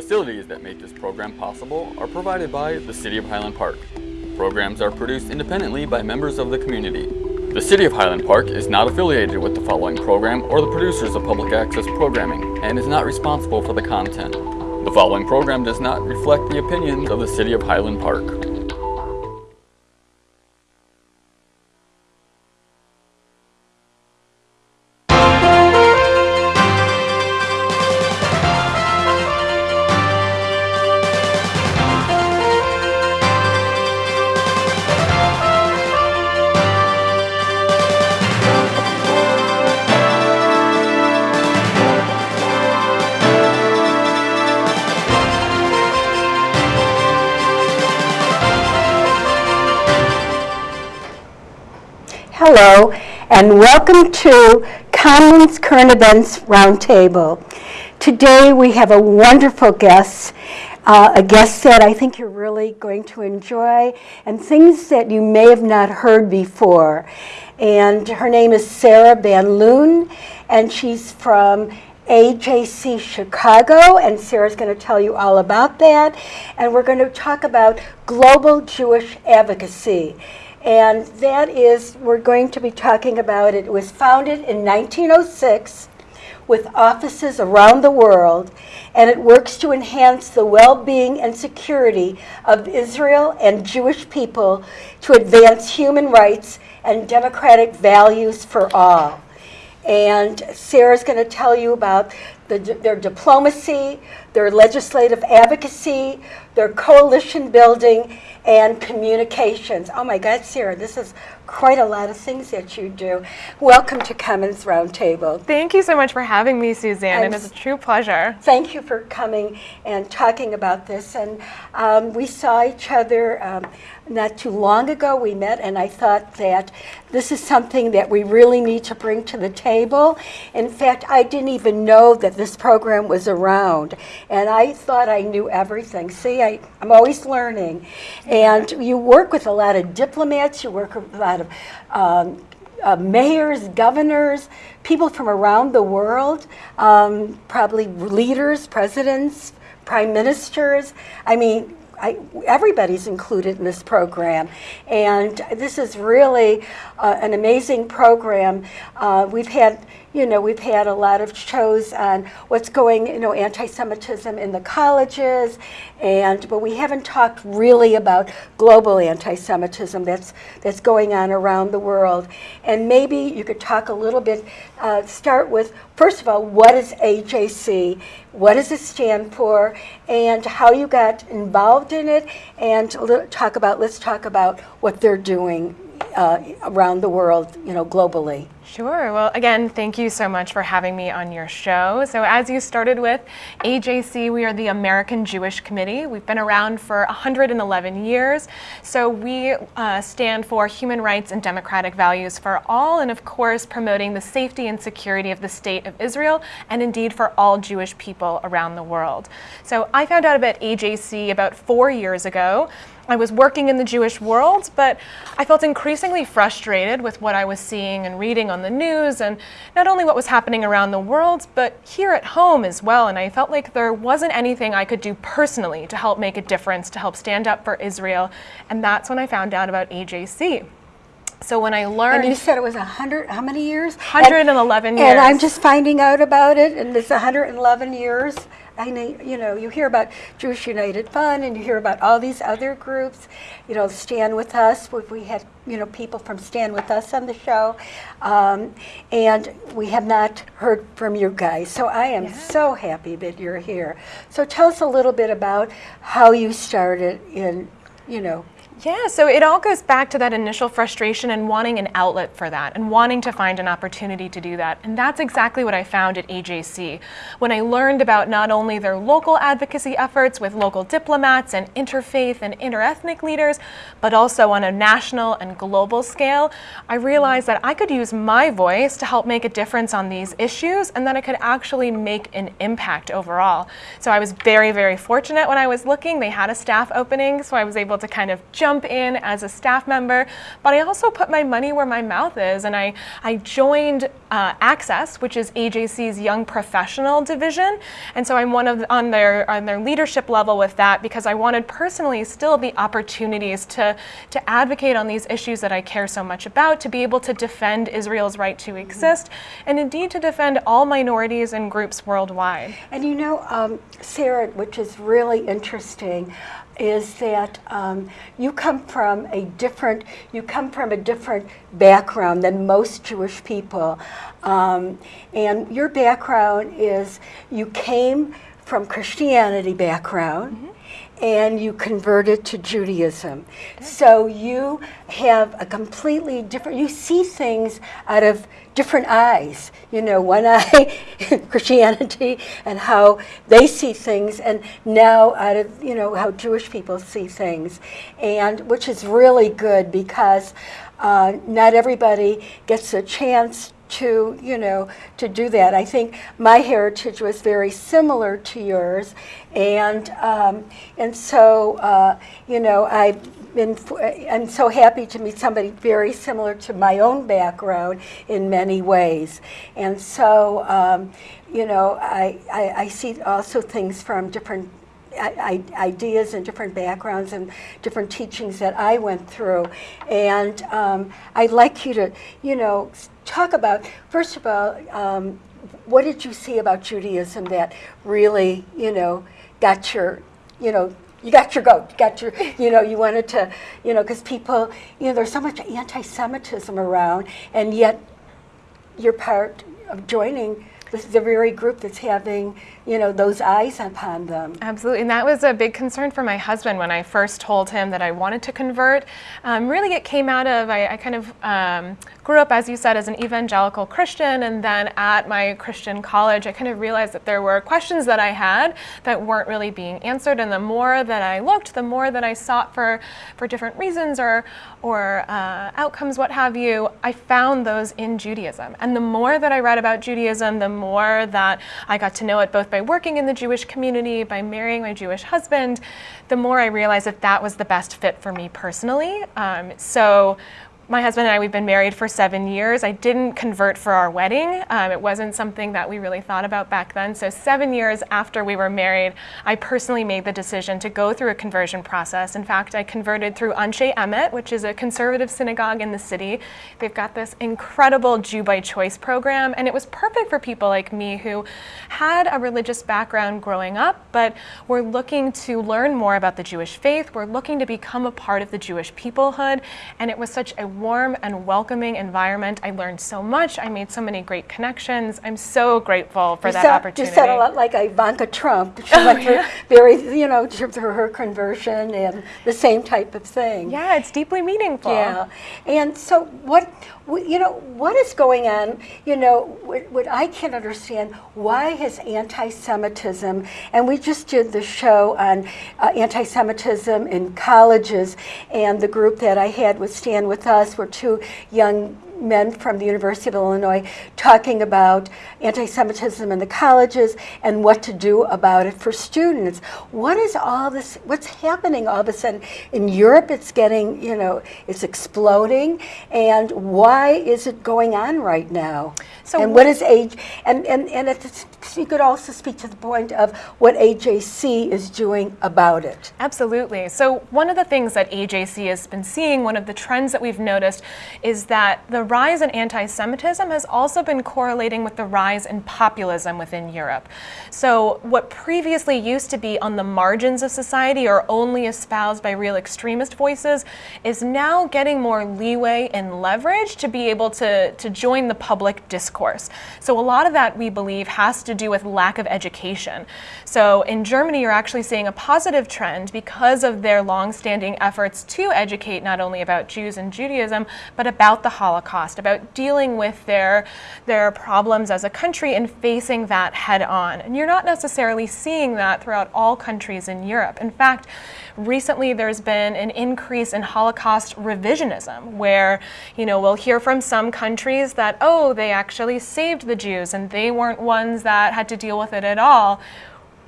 facilities that make this program possible are provided by the City of Highland Park. Programs are produced independently by members of the community. The City of Highland Park is not affiliated with the following program or the producers of public access programming and is not responsible for the content. The following program does not reflect the opinions of the City of Highland Park. Hello, and welcome to Commons Current Events Roundtable. Today we have a wonderful guest, uh, a guest that I think you're really going to enjoy, and things that you may have not heard before. And her name is Sarah Van Loon, and she's from AJC Chicago, and Sarah's going to tell you all about that. And we're going to talk about global Jewish advocacy. And that is, we're going to be talking about it. It was founded in 1906 with offices around the world, and it works to enhance the well-being and security of Israel and Jewish people to advance human rights and democratic values for all. And Sarah's going to tell you about the, their diplomacy, their legislative advocacy, their coalition building, and communications. Oh my God, Sarah, this is quite a lot of things that you do. Welcome to Commons Roundtable. Thank you so much for having me, Suzanne. And it is a true pleasure. Thank you for coming and talking about this. And um, we saw each other um, not too long ago. We met, and I thought that this is something that we really need to bring to the table. In fact, I didn't even know that this program was around, and I thought I knew everything. See, I, I'm always learning. And you work with a lot of diplomats, you work with a lot of um, uh, mayors, governors, people from around the world, um, probably leaders, presidents, prime ministers. I mean, I, everybody's included in this program. And this is really uh, an amazing program. Uh, we've had you know, we've had a lot of shows on what's going, you know, anti-Semitism in the colleges, and but we haven't talked really about global anti-Semitism that's that's going on around the world. And maybe you could talk a little bit, uh, start with first of all, what is AJC? What does it stand for? And how you got involved in it? And talk about let's talk about what they're doing uh, around the world, you know, globally. Sure. Well, again, thank you so much for having me on your show. So as you started with, AJC, we are the American Jewish Committee. We've been around for 111 years. So we uh, stand for human rights and democratic values for all, and of course, promoting the safety and security of the state of Israel, and indeed for all Jewish people around the world. So I found out about AJC about four years ago. I was working in the Jewish world, but I felt increasingly frustrated with what I was seeing and reading on the news, and not only what was happening around the world, but here at home as well. And I felt like there wasn't anything I could do personally to help make a difference, to help stand up for Israel. And that's when I found out about AJC. So when I learned... And you said it was a 100, how many years? 111 and, years. And I'm just finding out about it, and it's 111 years. I know, you know, you hear about Jewish United Fund and you hear about all these other groups, you know, Stand With Us, we had, you know, people from Stand With Us on the show, um, and we have not heard from you guys. So I am yeah. so happy that you're here. So tell us a little bit about how you started in, you know, yeah, so it all goes back to that initial frustration and wanting an outlet for that and wanting to find an opportunity to do that. And that's exactly what I found at AJC. When I learned about not only their local advocacy efforts with local diplomats and interfaith and interethnic leaders, but also on a national and global scale, I realized that I could use my voice to help make a difference on these issues and that I could actually make an impact overall. So I was very, very fortunate when I was looking. They had a staff opening, so I was able to kind of jump jump in as a staff member, but I also put my money where my mouth is, and I, I joined uh, Access, which is AJC's Young Professional Division, and so I'm one of on their on their leadership level with that because I wanted personally still the opportunities to to advocate on these issues that I care so much about, to be able to defend Israel's right to exist, and indeed to defend all minorities and groups worldwide. And you know, um, Sarah, which is really interesting, is that um, you come from a different you come from a different background than most Jewish people, um, and your background is you came from Christianity background. Mm -hmm and you converted to Judaism. So you have a completely different, you see things out of different eyes. You know, one eye, Christianity, and how they see things, and now out of, you know, how Jewish people see things. And which is really good because uh, not everybody gets a chance to you know to do that. I think my heritage was very similar to yours, and um, and so uh, you know I've been I'm so happy to meet somebody very similar to my own background in many ways, and so um, you know I, I, I see also things from different ideas and different backgrounds and different teachings that I went through. And um, I'd like you to, you know, talk about, first of all, um, what did you see about Judaism that really, you know, got your, you know, you got your goat, you got your, you know, you wanted to, you know, because people, you know, there's so much anti-Semitism around, and yet you're part of joining the, the very group that's having you know, those eyes upon them. Absolutely, and that was a big concern for my husband when I first told him that I wanted to convert. Um, really, it came out of, I, I kind of um, grew up, as you said, as an evangelical Christian, and then at my Christian college, I kind of realized that there were questions that I had that weren't really being answered, and the more that I looked, the more that I sought for, for different reasons or, or uh, outcomes, what have you, I found those in Judaism. And the more that I read about Judaism, the more that I got to know it both by by working in the Jewish community, by marrying my Jewish husband, the more I realized that that was the best fit for me personally. Um, so my husband and I, we've been married for seven years. I didn't convert for our wedding. Um, it wasn't something that we really thought about back then. So seven years after we were married, I personally made the decision to go through a conversion process. In fact, I converted through Anshe Emet, which is a conservative synagogue in the city. They've got this incredible Jew by Choice program, and it was perfect for people like me who had a religious background growing up, but were looking to learn more about the Jewish faith. We're looking to become a part of the Jewish peoplehood, and it was such a warm and welcoming environment. I learned so much. I made so many great connections. I'm so grateful for you that sound, opportunity. You sound a lot like Ivanka Trump. She oh, went through very, you know, through her conversion and the same type of thing. Yeah, it's deeply meaningful. Yeah, and so what, you know, what is going on? You know, what, what I can't understand why has anti-Semitism, and we just did the show on uh, anti-Semitism in colleges, and the group that I had was stand with us were two young men from the University of Illinois talking about anti-Semitism in the colleges and what to do about it for students. What is all this, what's happening all of a sudden? In Europe it's getting, you know, it's exploding and why is it going on right now? So and what is age, and, and, and it's, you could also speak to the point of what AJC is doing about it. Absolutely. So one of the things that AJC has been seeing, one of the trends that we've noticed is that the rise in anti-Semitism has also been correlating with the rise in populism within Europe. So what previously used to be on the margins of society or only espoused by real extremist voices is now getting more leeway and leverage to be able to, to join the public discourse. So a lot of that we believe has to do with lack of education. So in Germany you're actually seeing a positive trend because of their long-standing efforts to educate not only about Jews and Judaism, but about the Holocaust About dealing with their, their problems as a country and facing that head on. And you're not necessarily seeing that throughout all countries in Europe. In fact, recently there's been an increase in Holocaust revisionism where, you know, we'll hear from some countries that, oh, they actually saved the Jews and they weren't ones that had to deal with it at all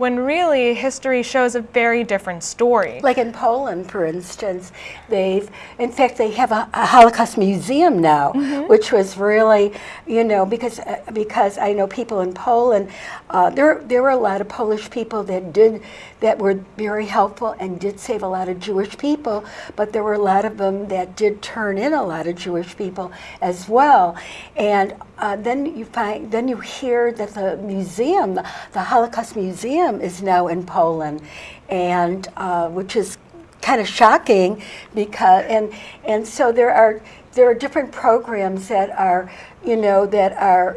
when really history shows a very different story. Like in Poland, for instance, they've, in fact, they have a, a Holocaust museum now, which was really, you know, because uh, because I know people in Poland, uh, there there were a lot of Polish people that did that were very helpful and did save a lot of Jewish people, but there were a lot of them that did turn in a lot of Jewish people as well, and uh, then you find then you hear that the museum, the, the Holocaust Museum, is now in Poland, and uh, which is kind of shocking because and and so there are there are different programs that are you know that are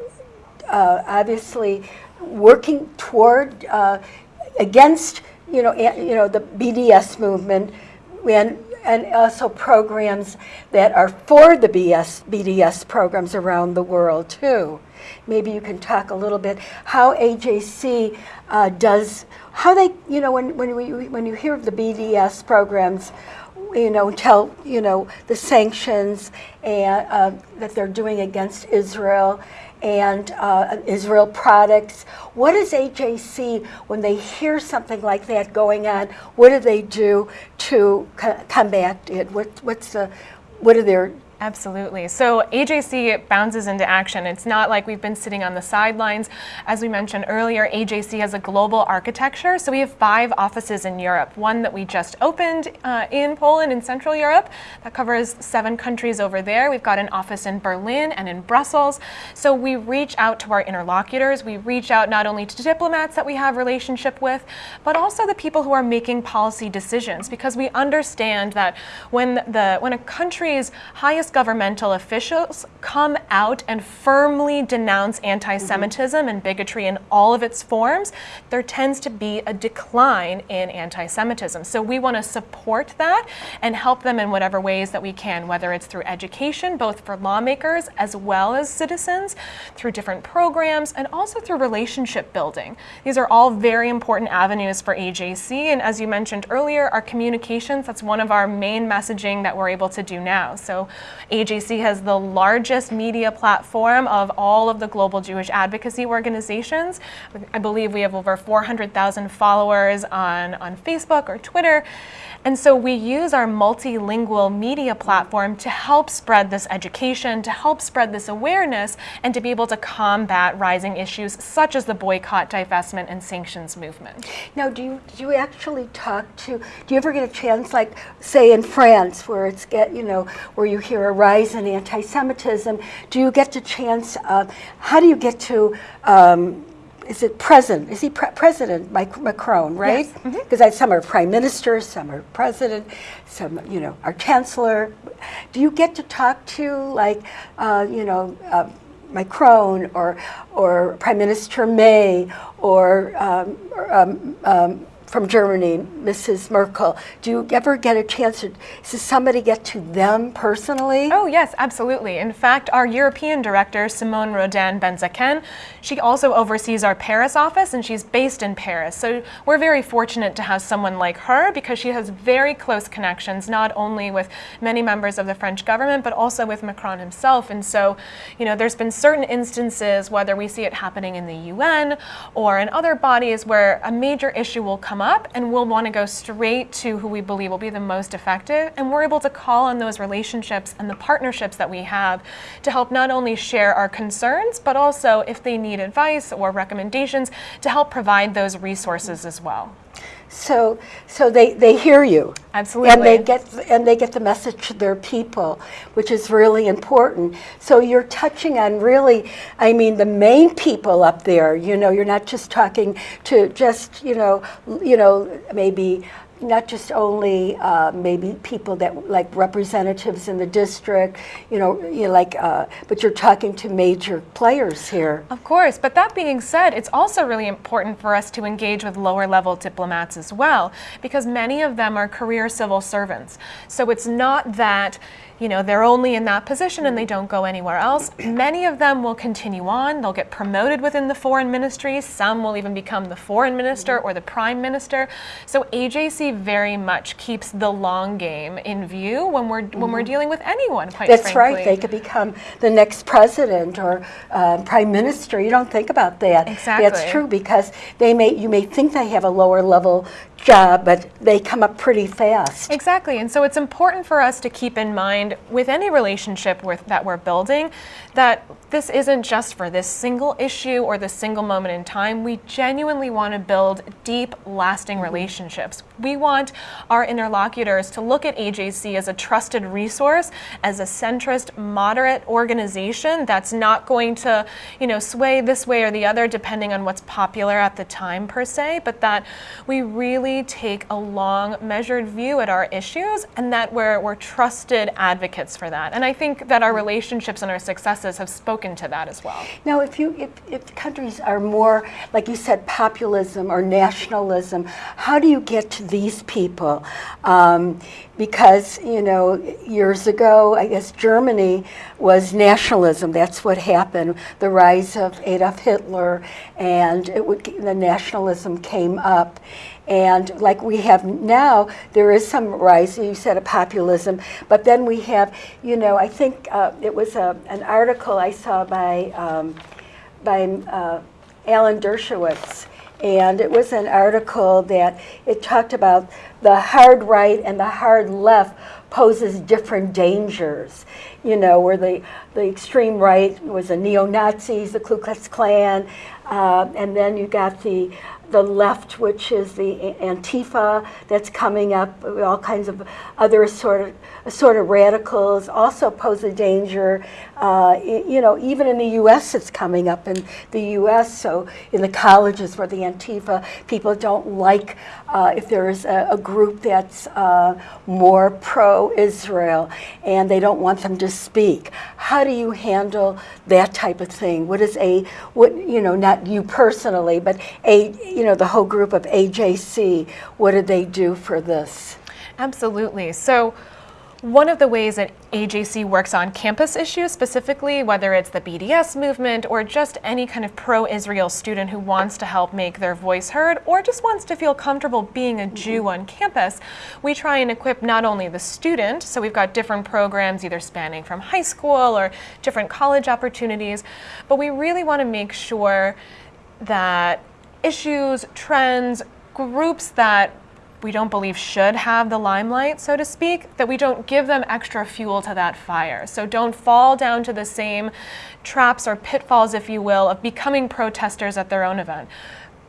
uh, obviously working toward uh, against you know you know the BDS movement and and also programs that are for the BS, BDS programs around the world too. Maybe you can talk a little bit how AJC uh, does how they you know when when we when you hear of the BDS programs you know, tell you know the sanctions and uh, that they're doing against Israel and uh, Israel products. What does AJC when they hear something like that going on? What do they do to co- combat it? What, what's the what are their Absolutely. So AJC bounces into action. It's not like we've been sitting on the sidelines. As we mentioned earlier, AJC has a global architecture. So we have five offices in Europe. One that we just opened uh, in Poland in Central Europe that covers seven countries over there. We've got an office in Berlin and in Brussels. So we reach out to our interlocutors. We reach out not only to diplomats that we have relationship with, but also the people who are making policy decisions because we understand that when the when a country's highest governmental officials come out and firmly denounce anti Semitism and bigotry in all of its forms, there tends to be a decline in anti Semitism. So we want to support that and help them in whatever ways that we can, whether it's through education, both for lawmakers as well as citizens, through different programs, and also through relationship building. These are all very important avenues for AJC. And as you mentioned earlier, our communications, that's one of our main messaging that we're able to do now. So AJC has the largest media platform of all of the global Jewish advocacy organizations. I believe we have over 400,000 followers on, on Facebook or Twitter. And so we use our multilingual media platform to help spread this education, to help spread this awareness, and to be able to combat rising issues such as the boycott, divestment, and sanctions movement. Now, do you do you actually talk to? Do you ever get a chance, like say in France, where it's get you know where you hear a rise in anti-Semitism? Do you get the chance? Uh, how do you get to? Um, is it president? Is he pre- president? Mike Macron, right? Because some are prime minister, some are president, some you know are chancellor. Do you get to talk to like uh, you know? Uh, Macron or or Prime Minister May or, um, or um, um, from Germany, Mrs. Merkel. Do you ever get a chance to does somebody get to them personally? Oh, yes, absolutely. In fact, our European director, Simone Rodan Benzaquen, she also oversees our Paris office and she's based in Paris. So we're very fortunate to have someone like her because she has very close connections, not only with many members of the French government, but also with Macron himself. And so, you know, there's been certain instances, whether we see it happening in the UN or in other bodies, where a major issue will come up and we'll want to go straight to who we believe will be the most effective. And we're able to call on those relationships and the partnerships that we have to help not only share our concerns, but also if they need advice or recommendations to help provide those resources as well. So, so they, they hear you. Absolutely. And they get and they get the message to their people, which is really important. So you're touching on really, I mean, the main people up there. You know, you're not just talking to just you know, you know, maybe not just only uh, maybe people that like representatives in the district, you know, you know like, uh, but you're talking to major players here. Of course, but that being said, it's also really important for us to engage with lower level diplomats as well, because many of them are career civil servants. So it's not that you know, they're only in that position and they mm. don't go anywhere else. Many of them will continue on. They'll get promoted within the foreign ministry. Some will even become the foreign minister mm. or the prime minister. So AJC very much keeps the long game in view when we're when we're mm-hmm. dealing with anyone. Quite That's frankly. right. They could become the next president or uh, prime minister. You don't think about that. Exactly. That's true because they may you may think they have a lower level job, but they come up pretty fast. Exactly. And so it's important for us to keep in mind with any relationship with, that we're building that this isn't just for this single issue or this single moment in time. We genuinely want to build deep, lasting mm-hmm. relationships. We want our interlocutors to look at AJC as a trusted resource, as a centrist, moderate organization that's not going to, you know, sway this way or the other depending on what's popular at the time per se, but that we really take a long, measured view at our issues and that we're, we're trusted advocates for that. And I think that our relationships and our successes have spoken to that as well. Now, if you if, if countries are more like you said, populism or nationalism, how do you get to these people? Um, because you know, years ago, I guess Germany was nationalism. That's what happened. The rise of Adolf Hitler, and it would, the nationalism came up. And like we have now, there is some rise, you said, of populism. But then we have, you know, I think uh, it was a, an article I saw by, um, by uh, Alan Dershowitz. And it was an article that it talked about the hard right and the hard left poses different dangers. You know, where the, the extreme right was the neo-Nazis, the Ku Klux Klan, uh, and then you got the the left, which is the Antifa that's coming up, all kinds of other sort of sort of radicals also pose a danger. Uh, you know, even in the U.S., it's coming up in the U.S. So in the colleges where the Antifa people don't like uh, if there is a, a group that's uh, more pro-Israel and they don't want them to speak. How do you handle that type of thing? What is a what you know, not you personally, but a you know the whole group of AJC. What did they do for this? Absolutely. So one of the ways that AJC works on campus issues specifically, whether it's the BDS movement or just any kind of pro-Israel student who wants to help make their voice heard or just wants to feel comfortable being a Jew on campus, we try and equip not only the student, so we've got different programs either spanning from high school or different college opportunities, but we really want to make sure that issues, trends, groups that we don't believe should have the limelight, so to speak, that we don't give them extra fuel to that fire. So don't fall down to the same traps or pitfalls, if you will, of becoming protesters at their own event.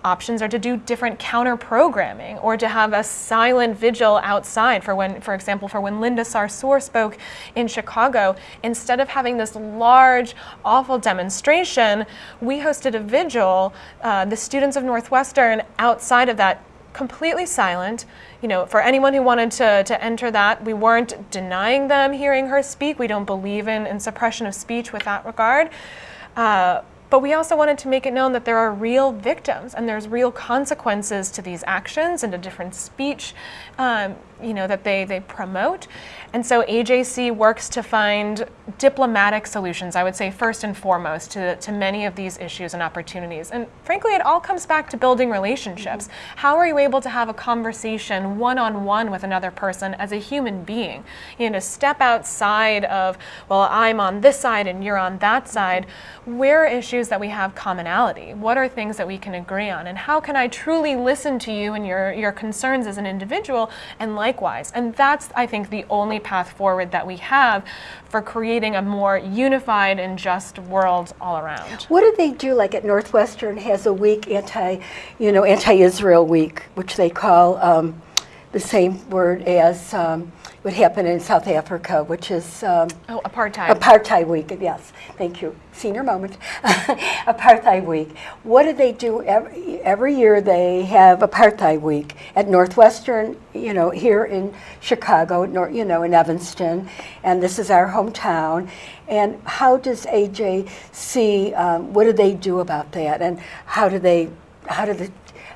Options are to do different counter programming or to have a silent vigil outside for when, for example, for when Linda Sarsour spoke in Chicago. Instead of having this large, awful demonstration, we hosted a vigil, uh, the students of Northwestern outside of that completely silent. You know, for anyone who wanted to, to enter that, we weren't denying them hearing her speak. We don't believe in, in suppression of speech with that regard. Uh, but we also wanted to make it known that there are real victims and there's real consequences to these actions and to different speech, um, you know, that they, they promote. And so AJC works to find diplomatic solutions, I would say first and foremost, to, to many of these issues and opportunities. And frankly, it all comes back to building relationships. Mm-hmm. How are you able to have a conversation one-on-one with another person as a human being? You know, to step outside of, well, I'm on this side and you're on that side. Mm-hmm. Where are issues that we have commonality? What are things that we can agree on? And how can I truly listen to you and your, your concerns as an individual and likewise? And that's, I think, the only path forward that we have for creating a more unified and just world all around. What do they do? Like at Northwestern has a week anti, you know, anti-Israel week, which they call um, the same word as um, what happened in South Africa, which is um, oh, apartheid. Apartheid week. Yes, thank you. Senior moment. apartheid week. What do they do every, every year? They have Apartheid week at Northwestern. You know, here in Chicago, you know, in Evanston, and this is our hometown. And how does AJC? Um, what do they do about that? And how do they? How do the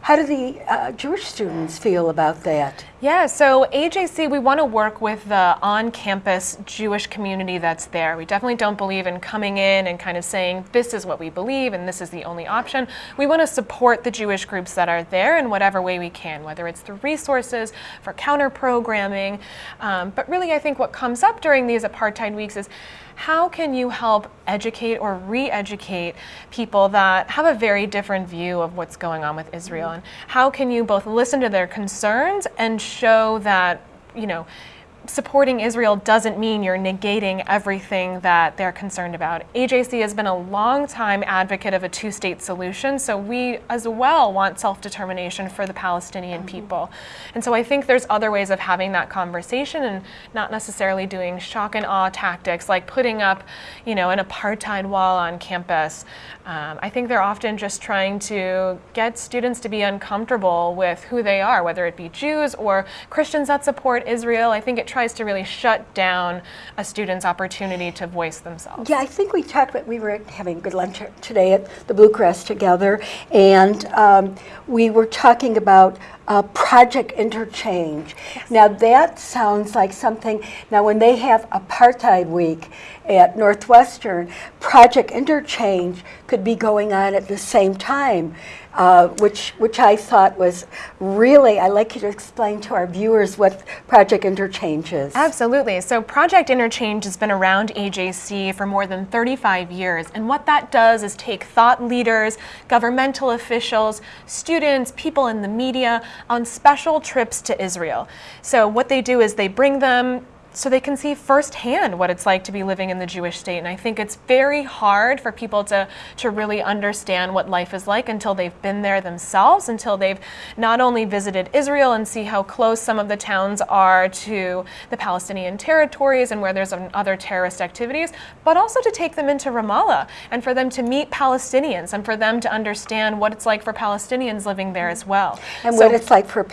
how do the uh, Jewish students feel about that? Yeah, so AJC, we want to work with the on campus Jewish community that's there. We definitely don't believe in coming in and kind of saying, this is what we believe and this is the only option. We want to support the Jewish groups that are there in whatever way we can, whether it's through resources, for counter programming. Um, but really, I think what comes up during these apartheid weeks is how can you help educate or re educate people that have a very different view of what's going on with Israel? Mm-hmm. And how can you both listen to their concerns and show that, you know, supporting Israel doesn't mean you're negating everything that they're concerned about. AJC has been a long time advocate of a two state solution, so we as well want self determination for the Palestinian mm-hmm. people. And so I think there's other ways of having that conversation and not necessarily doing shock and awe tactics like putting up, you know, an apartheid wall on campus. Um, I think they're often just trying to get students to be uncomfortable with who they are, whether it be Jews or Christians that support Israel. I think it tries to really shut down a student's opportunity to voice themselves. Yeah, I think we talked about, we were having a good lunch today at the Blue together, and um, we were talking about uh, project interchange. Yes. Now that sounds like something, now when they have apartheid week at Northwestern, project interchange could be going on at the same time. Uh, which which I thought was really. I'd like you to explain to our viewers what Project Interchange is. Absolutely. So Project Interchange has been around AJC for more than 35 years, and what that does is take thought leaders, governmental officials, students, people in the media on special trips to Israel. So what they do is they bring them so they can see firsthand what it's like to be living in the Jewish state. And I think it's very hard for people to, to really understand what life is like until they've been there themselves, until they've not only visited Israel and see how close some of the towns are to the Palestinian territories and where there's other terrorist activities, but also to take them into Ramallah and for them to meet Palestinians and for them to understand what it's like for Palestinians living there as well. And so, what it's like for,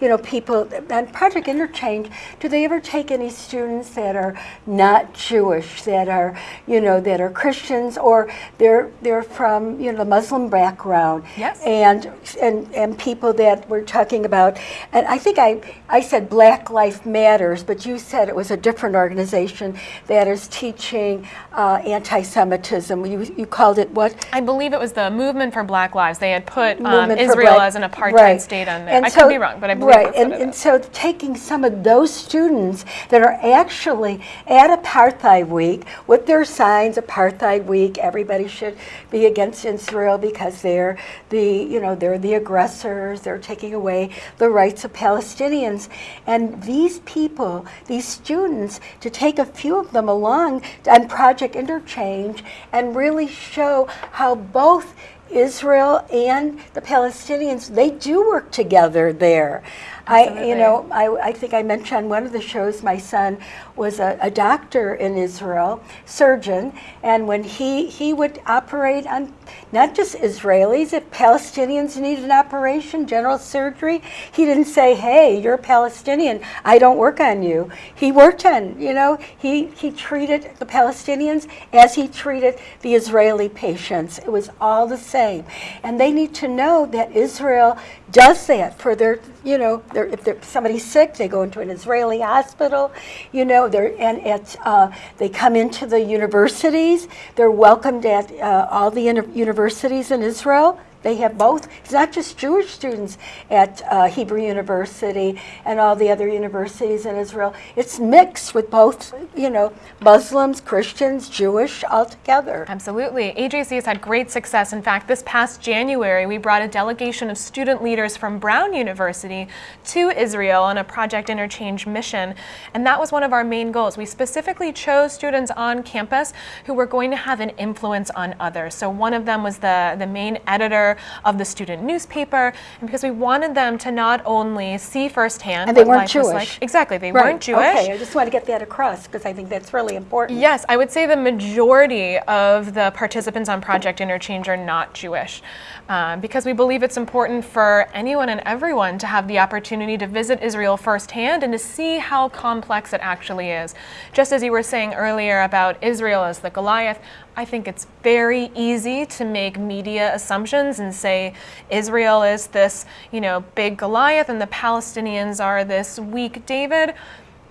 you know, people, and Project Interchange, do they ever take any students that are not Jewish, that are, you know, that are Christians or they're they're from, you know, the Muslim background. Yes. And and and people that we're talking about. And I think I I said Black Life Matters, but you said it was a different organization that is teaching uh, anti-Semitism. You you called it what? I believe it was the Movement for Black Lives. They had put um, Israel Black, as an apartheid right. state on there. And I so, could be wrong, but I believe right. And, and so taking some of those students that are actually at Apartheid Week with their signs, Apartheid Week, everybody should be against Israel because they're the, you know, they're the aggressors, they're taking away the rights of Palestinians. And these people, these students, to take a few of them along on Project Interchange and really show how both Israel and the Palestinians, they do work together there. I, you know, I, I think I mentioned on one of the shows, my son was a, a, doctor in Israel, surgeon, and when he, he would operate on not just Israelis, if Palestinians needed an operation, general surgery, he didn't say, hey, you're a Palestinian, I don't work on you. He worked on, you know, he, he treated the Palestinians as he treated the Israeli patients. It was all the same. And they need to know that Israel does that for their, you know, their, if somebody's sick, they go into an Israeli hospital, you know, they're, and at, uh, they come into the universities, they're welcomed at uh, all the universities in Israel. They have both. It's not just Jewish students at uh, Hebrew University and all the other universities in Israel. It's mixed with both, you know, Muslims, Christians, Jewish, all together. Absolutely. AJC has had great success. In fact, this past January, we brought a delegation of student leaders from Brown University to Israel on a Project Interchange mission. And that was one of our main goals. We specifically chose students on campus who were going to have an influence on others. So one of them was the, the main editor of the student newspaper, and because we wanted them to not only see firsthand and they weren't Jewish. Like. Exactly, they right. weren't Jewish. Okay, I just want to get that across because I think that's really important. Yes, I would say the majority of the participants on Project Interchange are not Jewish. Um, because we believe it's important for anyone and everyone to have the opportunity to visit Israel firsthand and to see how complex it actually is. Just as you were saying earlier about Israel as the Goliath, I think it's very easy to make media assumptions and say Israel is this, you know, big Goliath and the Palestinians are this weak David.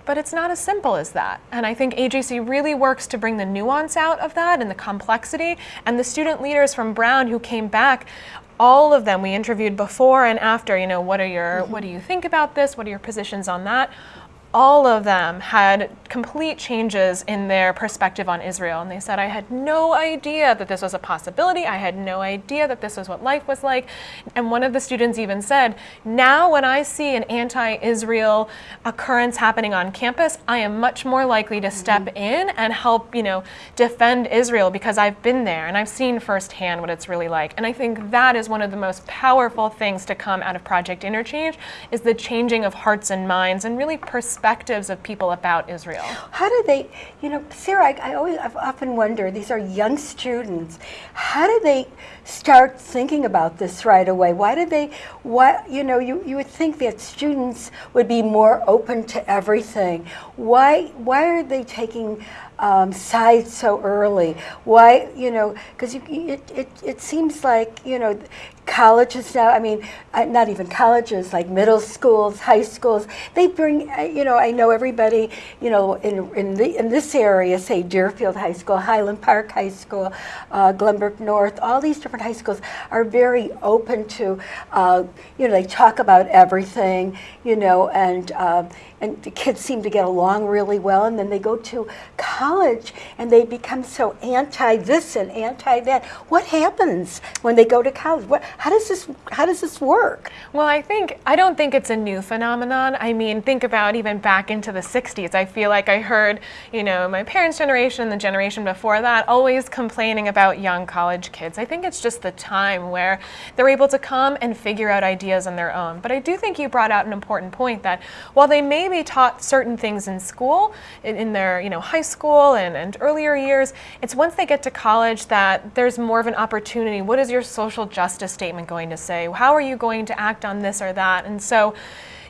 But it's not as simple as that. And I think AJC really works to bring the nuance out of that and the complexity. And the student leaders from Brown who came back, all of them we interviewed before and after, you know, what are your what do you think about this? What are your positions on that? All of them had complete changes in their perspective on Israel. And they said, I had no idea that this was a possibility. I had no idea that this was what life was like. And one of the students even said, Now, when I see an anti Israel occurrence happening on campus, I am much more likely to step mm-hmm. in and help, you know, defend Israel because I've been there and I've seen firsthand what it's really like. And I think that is one of the most powerful things to come out of Project Interchange is the changing of hearts and minds and really perspectives of people about Israel. How do they, you know, Sarah, I, I always, I've often wondered, these are young students. How do they start thinking about this right away? Why do they, why, you know, you, you would think that students would be more open to everything. Why, why are they taking um, sides so early? Why, you know, because it, it, it seems like, you know, colleges now, I mean, uh, not even colleges, like middle schools, high schools, they bring, uh, you know, I know everybody, you know, in, in, the, in this area, say Deerfield High School, Highland Park High School, uh, Glenbrook North, all these different high schools are very open to, uh, you know, they talk about everything, you know, and, um, and the kids seem to get along really well, and then they go to college and they become so anti this and anti that. What happens when they go to college? What, how does this how does this work? Well, I think I don't think it's a new phenomenon. I mean, think about even back into the 60s. I feel like I heard, you know, my parents' generation, the generation before that, always complaining about young college kids. I think it's just the time where they're able to come and figure out ideas on their own. But I do think you brought out an important point that while they may be taught certain things in school, in, in their, you know, high school and, and earlier years, it's once they get to college that there's more of an opportunity. What is your social justice statement going to say? How are you going to act on this or that? And so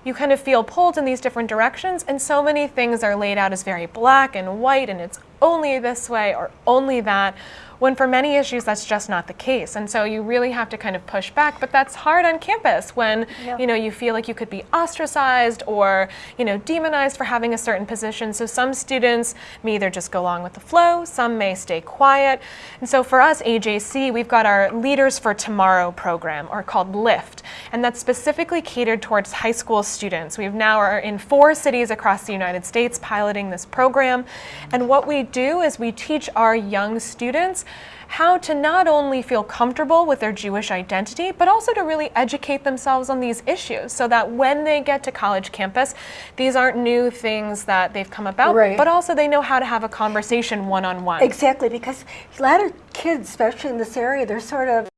you kind of feel pulled in these different directions, and so many things are laid out as very black and white, and it's only this way or only that when for many issues that's just not the case. And so you really have to kind of push back but that's hard on campus when Yeah. you know you feel like you could be ostracized or you know demonized for having a certain position. So some students may either just go along with the flow some may stay quiet. And so for us AJC we've got our leaders for tomorrow program or called lift and that's specifically catered towards high school students. We've now are in four cities across the United States piloting this program. And what we do is we teach our young students how to not only feel comfortable with their Jewish identity, but also to really educate themselves on these issues so that when they get to college campus, these aren't new things that they've come about, Right. but also they know how to have a conversation one on one. Exactly, because a lot of kids, especially in this area, they're sort of